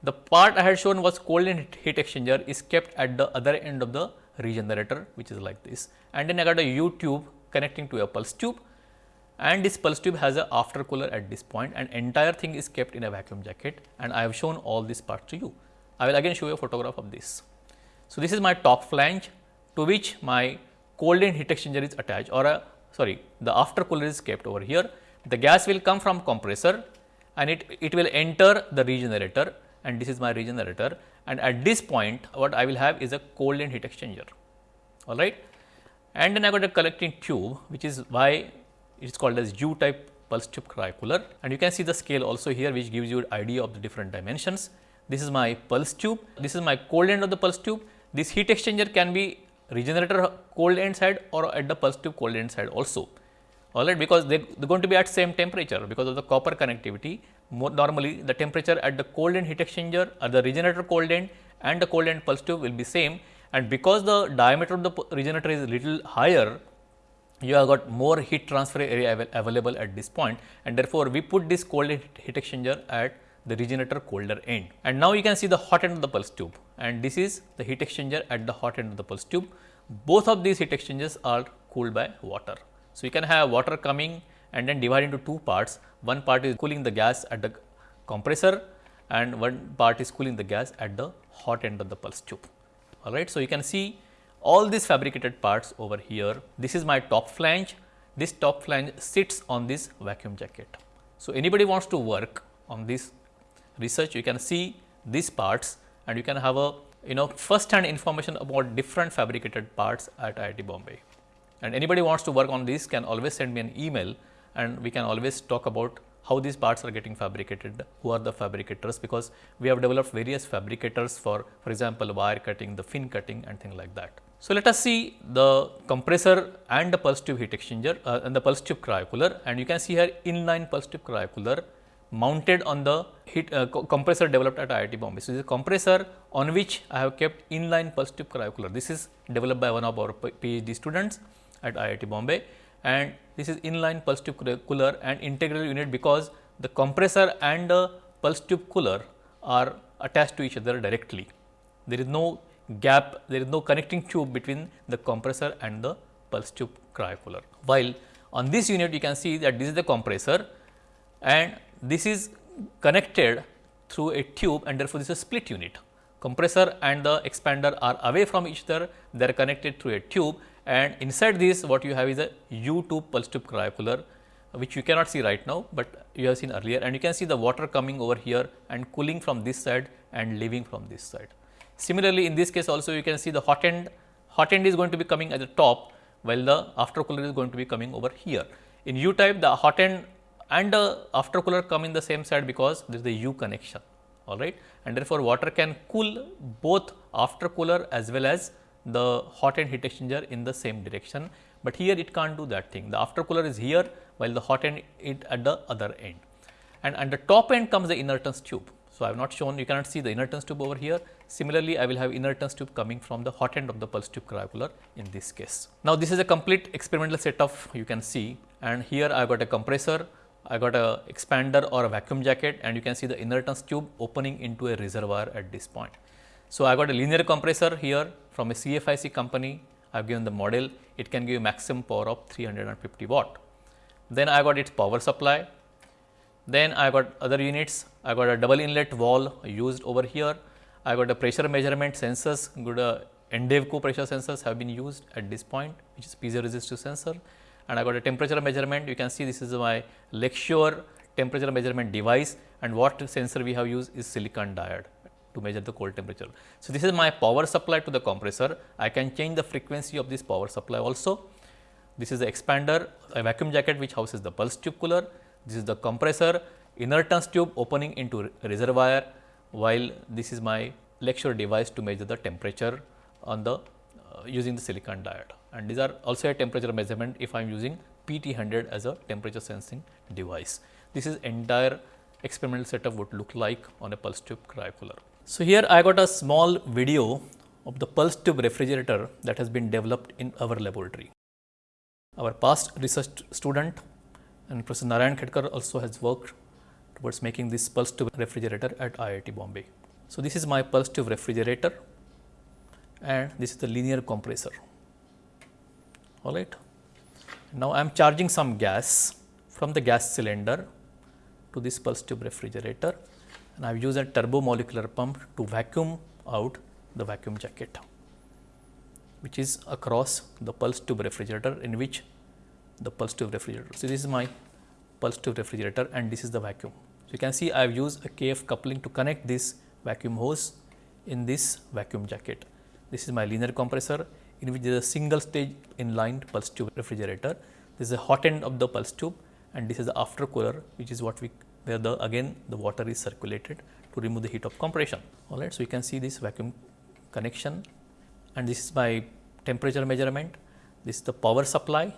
The part I had shown was cold and heat exchanger is kept at the other end of the regenerator which is like this and then I got a U tube connecting to a pulse tube and this pulse tube has a after cooler at this point and entire thing is kept in a vacuum jacket and I have shown all these parts to you. I will again show you a photograph of this. So, this is my top flange to which my cold end heat exchanger is attached or a sorry the after cooler is kept over here. The gas will come from compressor and it, it will enter the regenerator and this is my regenerator and at this point what I will have is a cold end heat exchanger all right. And then I got a collecting tube which is why it is called as U type pulse tube cryocooler and you can see the scale also here which gives you an idea of the different dimensions. This is my pulse tube, this is my cold end of the pulse tube. This heat exchanger can be regenerator cold end side or at the pulse tube cold end side also. All right because they are going to be at same temperature because of the copper connectivity. More normally the temperature at the cold end heat exchanger or the regenerator cold end and the cold end pulse tube will be same. And because the diameter of the regenerator is little higher you have got more heat transfer area av available at this point and therefore, we put this cold heat exchanger at the regenerator colder end. And now, you can see the hot end of the pulse tube and this is the heat exchanger at the hot end of the pulse tube. Both of these heat exchangers are cooled by water. So, you can have water coming and then divide into two parts. One part is cooling the gas at the compressor and one part is cooling the gas at the hot end of the pulse tube. All right. So, you can see all these fabricated parts over here. This is my top flange. This top flange sits on this vacuum jacket. So, anybody wants to work on this research, you can see these parts and you can have a you know first hand information about different fabricated parts at IIT Bombay. And anybody wants to work on this can always send me an email and we can always talk about how these parts are getting fabricated, who are the fabricators because we have developed various fabricators for for example, wire cutting, the fin cutting and things like that. So, let us see the compressor and the pulse tube heat exchanger uh, and the pulse tube cryocooler and you can see here inline pulse tube cryocooler mounted on the heat uh, co compressor developed at IIT Bombay. So, this is a compressor on which I have kept inline pulse tube cryocooler. This is developed by one of our PhD students at IIT Bombay and this is inline pulse tube cooler and integral unit because the compressor and the pulse tube cooler are attached to each other directly. There is no gap, there is no connecting tube between the compressor and the pulse tube cryocooler. While on this unit you can see that this is the compressor and this is connected through a tube and therefore, this is a split unit. Compressor and the expander are away from each other, they are connected through a tube and inside this what you have is a U tube pulse tube cryocooler which you cannot see right now, but you have seen earlier and you can see the water coming over here and cooling from this side and leaving from this side. Similarly, in this case also you can see the hot end, hot end is going to be coming at the top while the after cooler is going to be coming over here. In U type the hot end and the after cooler come in the same side because there is the U connection all right and therefore, water can cool both after cooler as well as the hot end heat exchanger in the same direction, but here it can't do that thing. The after cooler is here while the hot end is at the other end and at the top end comes the inertance tube. So, I have not shown you cannot see the inertance tube over here. Similarly, I will have inertance tube coming from the hot end of the pulse tube cryocooler in this case. Now, this is a complete experimental setup you can see and here I have got a compressor, I got a expander or a vacuum jacket and you can see the inertance tube opening into a reservoir at this point. So, I got a linear compressor here from a CFIC company. I have given the model, it can give maximum power of 350 watt. Then I got its power supply. Then I got other units. I got a double inlet valve used over here. I got a pressure measurement sensors, good uh, Endevco pressure sensors have been used at this point, which is piezoresistive sensor. and I got a temperature measurement. You can see this is my Lakeshore temperature measurement device and what sensor we have used is silicon diode to measure the cold temperature. So, this is my power supply to the compressor. I can change the frequency of this power supply also. This is the expander, a vacuum jacket which houses the pulse tube cooler. This is the compressor, inertance tube opening into reservoir, while this is my Lakeshore device to measure the temperature on the uh, using the silicon diode. And these are also a temperature measurement if I am using PT100 as a temperature sensing device. This is entire experimental setup would look like on a pulse tube cryocooler. So, here I got a small video of the pulse tube refrigerator that has been developed in our laboratory. Our past research student and Professor Narayan Khedkar also has worked towards making this pulse tube refrigerator at IIT Bombay. So, this is my pulse tube refrigerator and this is the linear compressor. All right. Now, I am charging some gas from the gas cylinder to this pulse tube refrigerator and I have used a turbo molecular pump to vacuum out the vacuum jacket which is across the pulse tube refrigerator in which the pulse tube refrigerator. So, this is my pulse tube refrigerator and this is the vacuum. So, you can see I have used a KF coupling to connect this vacuum hose in this vacuum jacket. This is my linear compressor in which there is a single stage inlined pulse tube refrigerator. This is the hot end of the pulse tube and this is the after cooler which is what we where the again the water is circulated to remove the heat of compression. All right. So, you can see this vacuum connection and this is my temperature measurement. This is the power supply.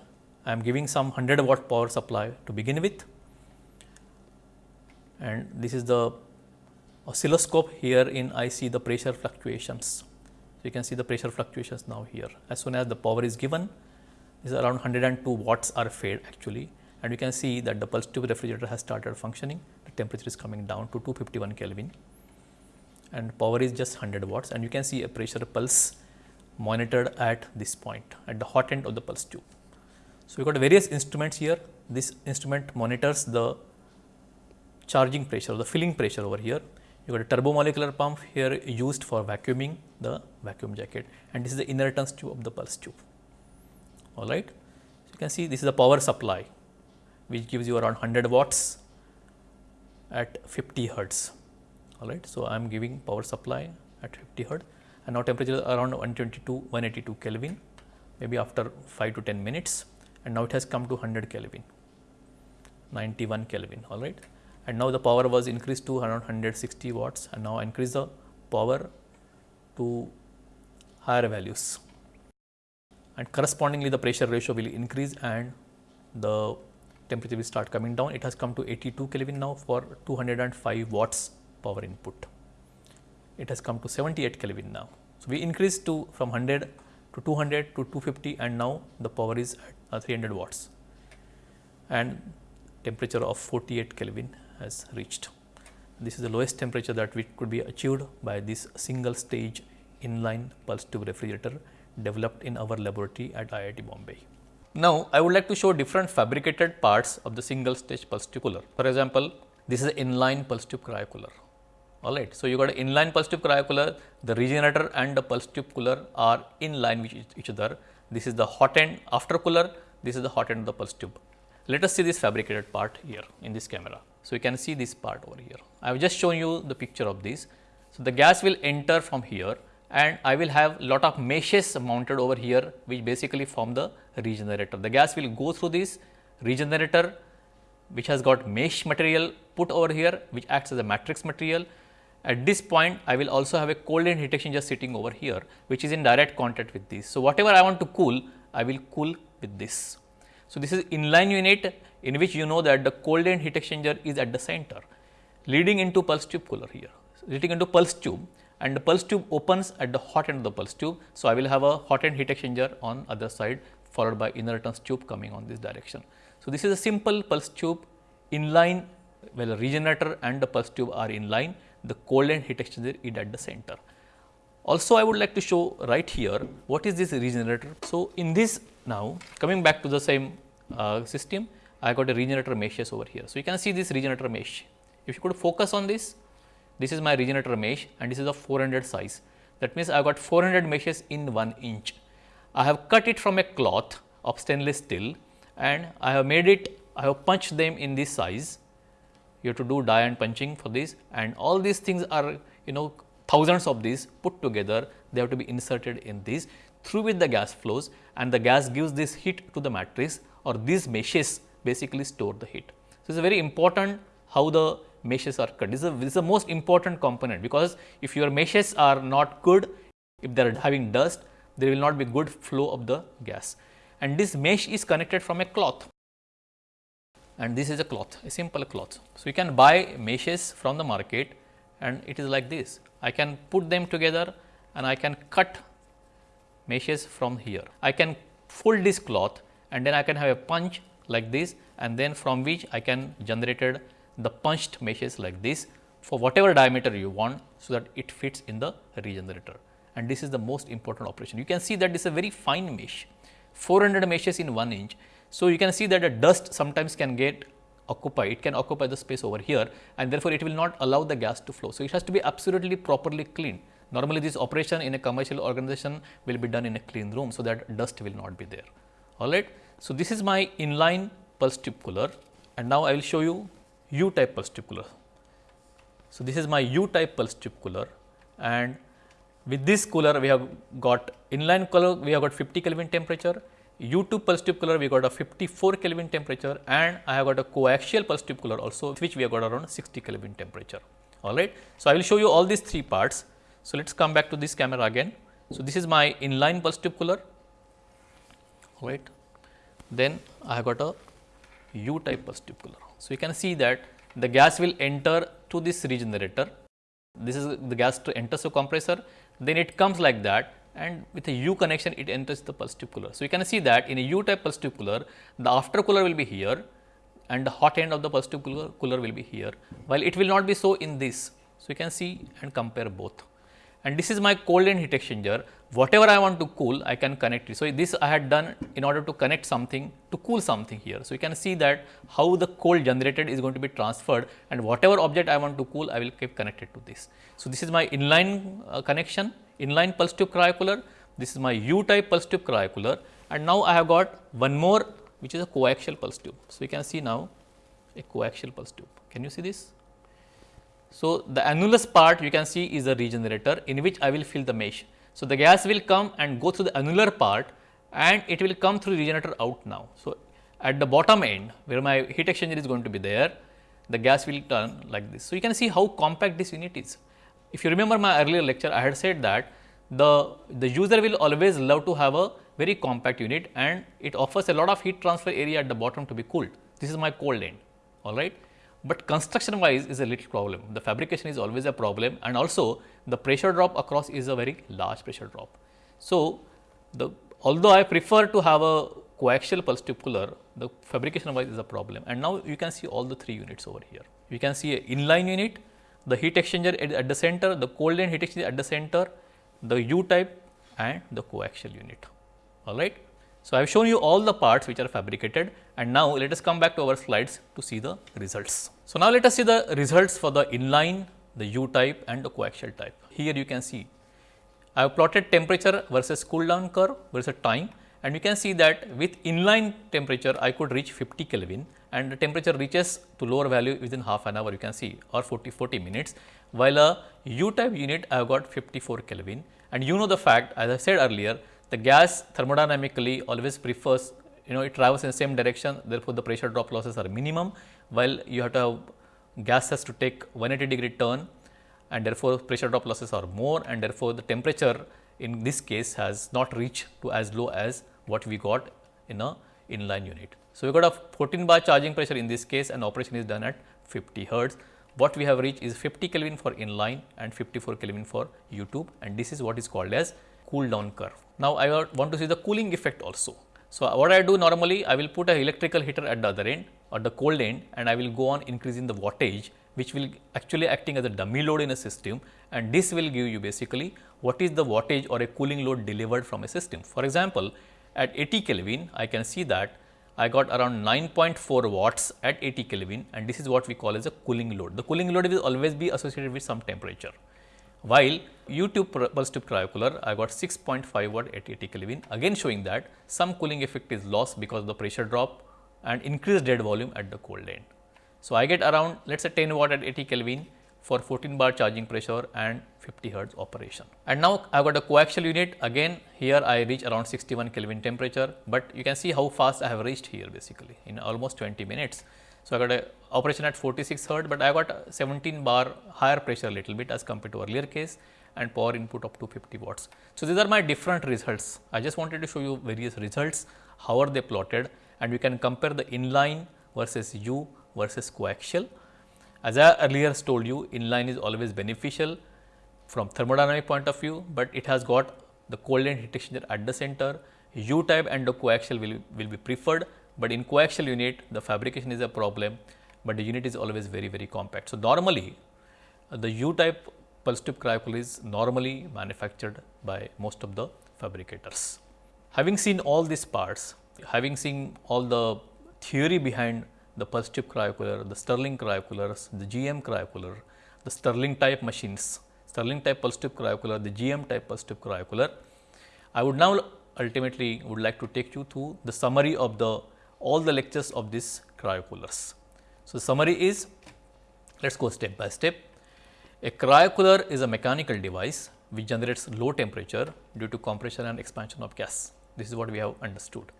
I am giving some 100 watt power supply to begin with. And this is the oscilloscope here in I see the pressure fluctuations. So, you can see the pressure fluctuations now here. As soon as the power is given is around 102 watts are fed actually. And you can see that the pulse tube refrigerator has started functioning. The temperature is coming down to 251 Kelvin. And power is just 100 watts. And you can see a pressure pulse monitored at this point at the hot end of the pulse tube. So, we got various instruments here. This instrument monitors the charging pressure the filling pressure over here. You got a turbomolecular pump here used for vacuuming the vacuum jacket. And this is the inertance tube of the pulse tube. All right. So, you can see this is the power supply which gives you around 100 watts at 50 hertz. All right. So, I am giving power supply at 50 hertz. And now temperature is around 122 182 Kelvin maybe after 5 to 10 minutes and now it has come to 100 Kelvin 91 Kelvin all right and now the power was increased to around 160 watts and now increase the power to higher values and correspondingly the pressure ratio will increase and the temperature will start coming down. It has come to 82 Kelvin now for 205 watts power input. It has come to 78 Kelvin now. So, we increased to from 100 to 200 to 250 and now the power is at Uh, 300 watts and temperature of 48 Kelvin has reached. This is the lowest temperature that we could be achieved by this single stage inline pulse tube refrigerator developed in our laboratory at IIT Bombay. Now, I would like to show different fabricated parts of the single stage pulse tube cooler. For example, this is inline pulse tube cryocooler. All right. So, you got an inline pulse tube cryocooler, the regenerator and the pulse tube cooler are in line with each other. This is the hot end after cooler, this is the hot end of the pulse tube. Let us see this fabricated part here in this camera. So, you can see this part over here. I have just shown you the picture of this. So, the gas will enter from here and I will have lot of meshes mounted over here which basically form the regenerator. The gas will go through this regenerator which has got mesh material put over here which acts as a matrix material. At this point I will also have a cold end heat exchanger sitting over here which is in direct contact with this. So, whatever I want to cool I will cool with this. So, this is inline unit in which you know that the cold end heat exchanger is at the center leading into pulse tube cooler here leading into pulse tube and the pulse tube opens at the hot end of the pulse tube. So, I will have a hot end heat exchanger on other side followed by inertance tube coming on this direction. So, this is a simple pulse tube inline well regenerator and the pulse tube are in line the cold end heat exchanger is at the center. Also I would like to show right here what is this regenerator. So, in this now coming back to the same uh, system I got a regenerator meshes over here. So, you can see this regenerator mesh if you could focus on this this is my regenerator mesh and this is a 400 size. That means I got 400 meshes in 1 inch. I have cut it from a cloth of stainless steel and I have made it, I have punched them in this size. You have to do die and punching for this and all these things are you know thousands of these put together they have to be inserted in this through which the gas flows and the gas gives this heat to the matrix or these meshes basically store the heat. So, it is very important how the meshes are cut. This is, a, this is the most important component because if your meshes are not good, if they are having dust, there will not be good flow of the gas. And this mesh is connected from a cloth and this is a cloth, a simple cloth. So, you can buy meshes from the market and it is like this. I can put them together and I can cut meshes from here. I can fold this cloth and then I can have a punch like this and then from which I can generated the punched meshes like this for whatever diameter you want, so that it fits in the regenerator and this is the most important operation. You can see that this is a very fine mesh, 400 meshes in 1 inch. So, you can see that the dust sometimes can get occupy, it can occupy the space over here and therefore, it will not allow the gas to flow. So, it has to be absolutely properly cleaned. Normally, this operation in a commercial organization will be done in a clean room, so that dust will not be there. All right. So, this is my inline pulse tube cooler and now I will show you U type pulse tube cooler. So, this is my U type pulse tube cooler and with this cooler we have got inline cooler we have got 50 Kelvin temperature, U tube pulse tube cooler we got a 54 Kelvin temperature and I have got a coaxial pulse tube cooler also which we have got around 60 Kelvin temperature. All right. So, I will show you all these three parts. So, let us come back to this camera again. So, this is my inline pulse tube cooler, all right. Then I have got a U type pulse tube cooler. So, you can see that the gas will enter to this regenerator. This is the gas to enter the compressor then it comes like that and with a U connection it enters the pulse tube cooler. So, you can see that in a U type pulse tube cooler the after cooler will be here and the hot end of the pulse tube cooler, cooler will be here while it will not be so in this. So, you can see and compare both and this is my cold end heat exchanger whatever I want to cool I can connect it. So, this I had done in order to connect something to cool something here. So, you can see that how the cold generated is going to be transferred and whatever object I want to cool I will keep connected to this. So, this is my inline uh, connection inline pulse tube cryocooler this is my U type pulse tube cryocooler and now I have got one more which is a coaxial pulse tube. So, you can see now a coaxial pulse tube can you see this so, the annulus part you can see is a regenerator in which I will fill the mesh. So, the gas will come and go through the annular part and it will come through regenerator out now. So, at the bottom end where my heat exchanger is going to be there, the gas will turn like this. So, you can see how compact this unit is. If you remember my earlier lecture, I had said that the, the user will always love to have a very compact unit and it offers a lot of heat transfer area at the bottom to be cooled. This is my cold end, all right but construction wise is a little problem. The fabrication is always a problem and also the pressure drop across is a very large pressure drop. So, the although I prefer to have a coaxial pulse tube cooler, the fabrication wise is a problem and now you can see all the three units over here. You can see a inline unit, the heat exchanger at, the center, the cold end heat exchanger at the center, the U type and the coaxial unit, all right. So, I have shown you all the parts which are fabricated and now let us come back to our slides to see the results. So, now let us see the results for the inline, the U type and the coaxial type. Here you can see I have plotted temperature versus cool down curve versus time and you can see that with inline temperature I could reach 50 Kelvin and the temperature reaches to lower value within half an hour you can see or 40 40 minutes while a U type unit I have got 54 Kelvin and you know the fact as I said earlier the gas thermodynamically always prefers you know it travels in the same direction therefore, the pressure drop losses are minimum while you have to have gas has to take 180 degree turn and therefore, pressure drop losses are more and therefore, the temperature in this case has not reached to as low as what we got in a inline unit. So, we got a 14 bar charging pressure in this case and operation is done at 50 hertz. What we have reached is 50 Kelvin for inline and 54 Kelvin for U tube and this is what is called as cool down curve. Now, I want to see the cooling effect also. So, what I do normally I will put a electrical heater at the other end or the cold end and I will go on increasing the wattage which will actually acting as a dummy load in a system and this will give you basically what is the wattage or a cooling load delivered from a system. For example, at 80 Kelvin I can see that I got around 9.4 watts at 80 Kelvin and this is what we call as a cooling load. The cooling load will always be associated with some temperature While U-tube pulse tube cryocooler, I got 6.5 watt at 80 Kelvin, again showing that some cooling effect is lost because of the pressure drop and increased dead volume at the cold end. So, I get around let us say 10 watt at 80 Kelvin for 14 bar charging pressure and 50 hertz operation. And now, I have got a coaxial unit again here I reach around 61 Kelvin temperature, but you can see how fast I have reached here basically in almost 20 minutes. So, I got a operation at 46 hertz, but I got 17 bar higher pressure little bit as compared to earlier case and power input up to 50 watts. So, these are my different results. I just wanted to show you various results, how are they plotted and we can compare the inline versus U versus coaxial. As I earlier told you, inline is always beneficial from thermodynamic point of view, but it has got the cold end heat exchanger at the center. U type and the coaxial will, will be preferred, but in coaxial unit the fabrication is a problem, but the unit is always very very compact. So, normally the U type pulse tube cryocooler is normally manufactured by most of the fabricators. Having seen all these parts, having seen all the theory behind the pulse tube cryocooler, the Stirling cryocoolers, the GM cryocooler, the Stirling type machines, Stirling type pulse tube cryocooler, the GM type pulse tube cryocooler. I would now ultimately would like to take you through the summary of the all the lectures of these cryocoolers. So, the summary is let us go step by step. A cryocooler is a mechanical device which generates low temperature due to compression and expansion of gas. This is what we have understood.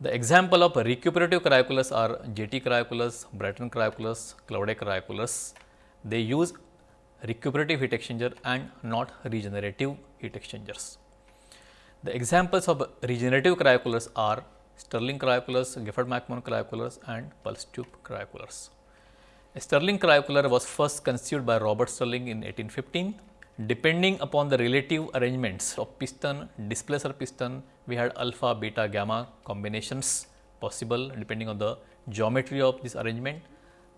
The example of recuperative cryocoolers are JT cryocoolers, Brayton cryocoolers, Claude cryocoolers. They use recuperative heat exchanger and not regenerative heat exchangers. The examples of regenerative cryocoolers are Stirling cryocoolers, Gifford-McMahon cryocoolers and pulse tube cryocoolers. A Stirling cryocooler was first conceived by Robert Stirling in 1815. Depending upon the relative arrangements of piston, displacer piston, we had alpha, beta, gamma combinations possible depending on the geometry of this arrangement.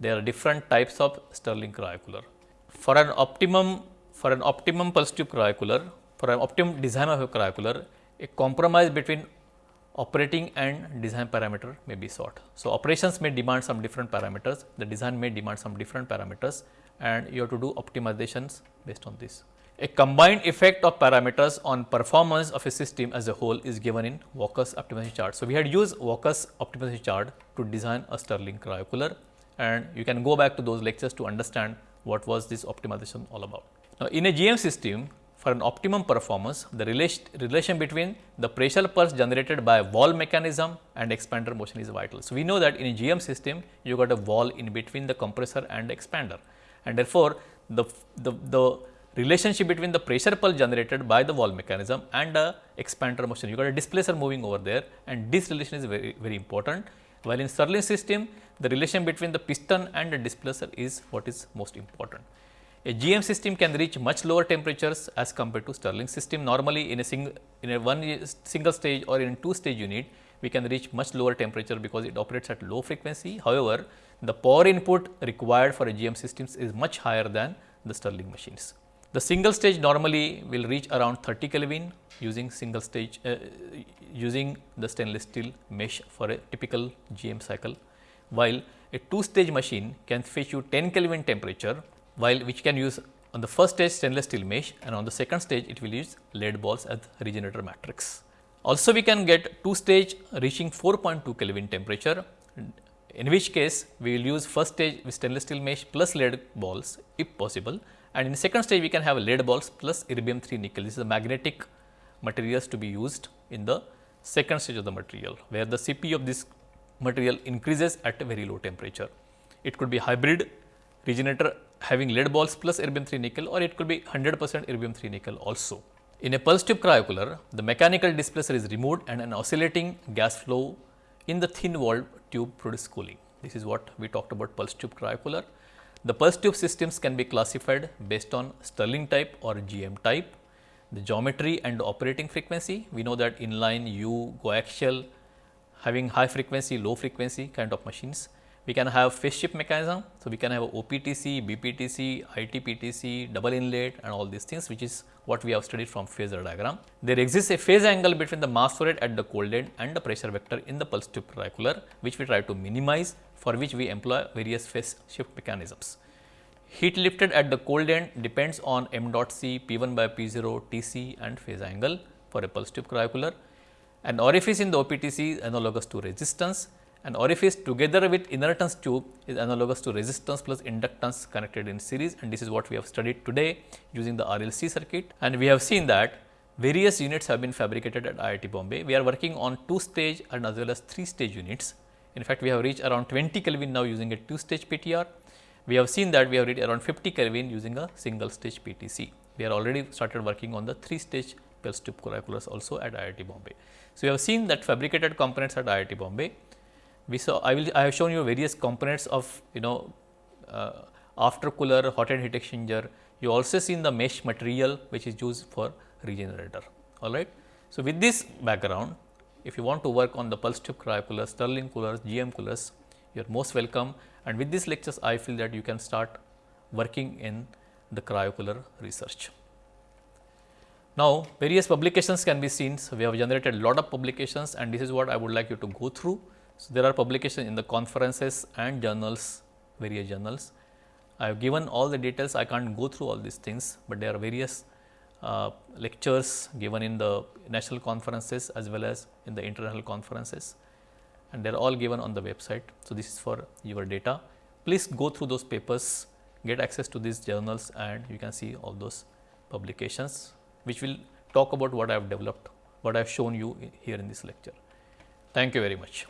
There are different types of Stirling cryocooler. For an optimum for an optimum pulse tube cryocooler, for an optimum design of a cryocooler, a compromise between operating and design parameter may be sought. So, operations may demand some different parameters, the design may demand some different parameters and you have to do optimizations based on this. A combined effect of parameters on performance of a system as a whole is given in Walker's optimization chart. So, we had used Walker's optimization chart to design a Stirling cryocooler and you can go back to those lectures to understand what was this optimization all about. Now, in a GM system, for an optimum performance, the relation, between the pressure pulse generated by a valve mechanism and expander motion is vital. So, we know that in a GM system, you got a wall in between the compressor and expander and therefore, the, the, the relationship between the pressure pulse generated by the valve mechanism and the expander motion, you got a displacer moving over there and this relation is very, very important. While in Stirling system, the relation between the piston and the displacer is what is most important. A GM system can reach much lower temperatures as compared to Stirling system. Normally, in a single in a one single stage or in two stage unit, we can reach much lower temperature because it operates at low frequency. However, the power input required for a GM systems is much higher than the Stirling machines. The single stage normally will reach around 30 Kelvin using single stage uh, using the stainless steel mesh for a typical GM cycle, while a two stage machine can fetch you 10 Kelvin temperature while which can use on the first stage stainless steel mesh and on the second stage it will use lead balls as regenerator matrix. Also we can get two stage reaching 4.2 Kelvin temperature in which case we will use first stage with stainless steel mesh plus lead balls if possible and in the second stage we can have lead balls plus erbium 3 nickel. This is the magnetic materials to be used in the second stage of the material where the CP of this material increases at a very low temperature. It could be hybrid regenerator having lead balls plus erbium 3 nickel or it could be 100 percent erbium 3 nickel also. In a pulse tube cryocooler, the mechanical displacer is removed and an oscillating gas flow in the thin walled tube produces cooling. This is what we talked about pulse tube cryocooler. The pulse tube systems can be classified based on Stirling type or GM type, the geometry and operating frequency. We know that inline, U, coaxial, having high frequency, low frequency kind of machines we can have phase shift mechanism. So, we can have OPTC, BPTC, ITPTC, double inlet and all these things which is what we have studied from phasor diagram. There exists a phase angle between the mass flow rate at the cold end and the pressure vector in the pulse tube cryocooler which we try to minimize for which we employ various phase shift mechanisms. Heat lifted at the cold end depends on m dot c, P 1 by P 0, T c and phase angle for a pulse tube cryocooler. An orifice in the OPTC is analogous to resistance. An orifice together with inertance tube is analogous to resistance plus inductance connected in series and this is what we have studied today using the RLC circuit. And we have seen that various units have been fabricated at IIT Bombay. We are working on two stage and as well as three stage units. In fact, we have reached around 20 Kelvin now using a two stage PTR we have seen that we have reached around 50 Kelvin using a single stage PTC. We are already started working on the 3 stage pulse tube cryocoolers also at IIT Bombay. So, we have seen that fabricated components at IIT Bombay. We saw I will I have shown you various components of you know uh, after cooler hot end heat exchanger. You also seen the mesh material which is used for regenerator all right. So, with this background if you want to work on the pulse tube cryocoolers, Stirling coolers, GM coolers you are most welcome and with these lectures I feel that you can start working in the cryocooler research. Now, various publications can be seen. So, we have generated lot of publications and this is what I would like you to go through. So, there are publications in the conferences and journals, various journals. I have given all the details, I can't go through all these things, but there are various uh, lectures given in the national conferences as well as in the international conferences and they are all given on the website. So, this is for your data. Please go through those papers, get access to these journals and you can see all those publications which will talk about what I have developed, what I have shown you here in this lecture. Thank you very much.